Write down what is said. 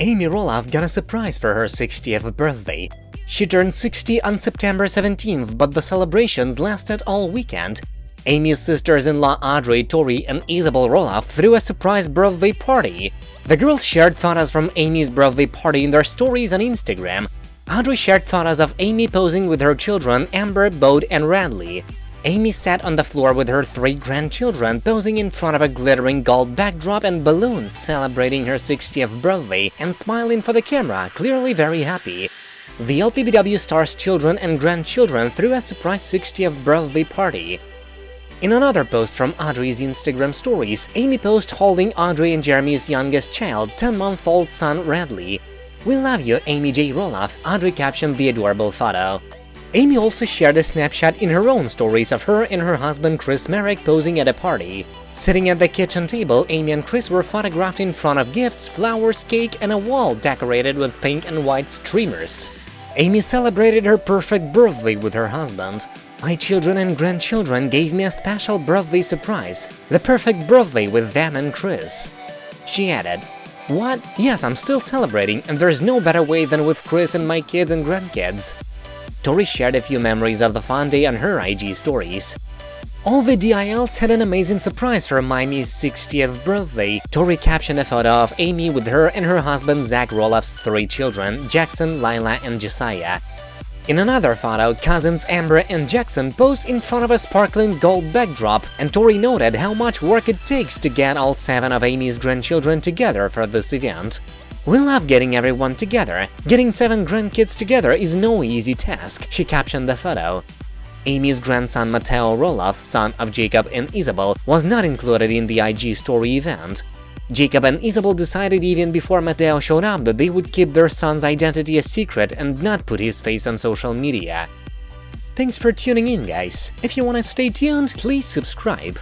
Amy Roloff got a surprise for her 60th birthday. She turned 60 on September 17th, but the celebrations lasted all weekend. Amy's sisters-in-law Audrey, Tori, and Isabel Roloff threw a surprise birthday party. The girls shared photos from Amy's birthday party in their stories on Instagram. Audrey shared photos of Amy posing with her children Ember, Bode, and Radley. Amy sat on the floor with her three grandchildren, posing in front of a glittering gold backdrop and balloons celebrating her 60th birthday and smiling for the camera, clearly very happy. The LPBW star's children and grandchildren threw a surprise 60th birthday party. In another post from Audrey's Instagram stories, Amy posed holding Audrey and Jeremy's youngest child, 10-month-old son Radley. We love you, Amy J. Roloff, Audrey captioned the adorable photo. Amy also shared a snapshot in her own stories of her and her husband Chris Marek posing at a party. Sitting at the kitchen table, Amy and Chris were photographed in front of gifts, flowers, cake, and a wall decorated with pink and white streamers. Amy celebrated her perfect birthday with her husband. My children and grandchildren gave me a special birthday surprise, the perfect birthday with them and Chris. She added, What? Yes, I'm still celebrating, and there's no better way than with Chris and my kids and grandkids. Tori shared a few memories of the fun day on her IG stories. All the DILs had an amazing surprise for Mimi's 60th birthday. Tori captioned a photo of Amy with her and her husband Zach Roloff's three children, Jackson, Lilah, and Josiah. In another photo, cousins Ember and Jackson pose in front of a sparkling gold backdrop, and Tori noted how much work it takes to get all seven of Amy's grandchildren together for this event. We love getting everyone together. Getting seven grandkids together is no easy task, she captioned the photo. Amy's grandson Mateo Roloff, son of Jacob and Isabel, was not included in the IG story event. Jacob and Isabel decided even before Mateo showed up that they would keep their son's identity a secret and not put his face on social media. Thanks for tuning in, guys. If you want to stay tuned, please subscribe.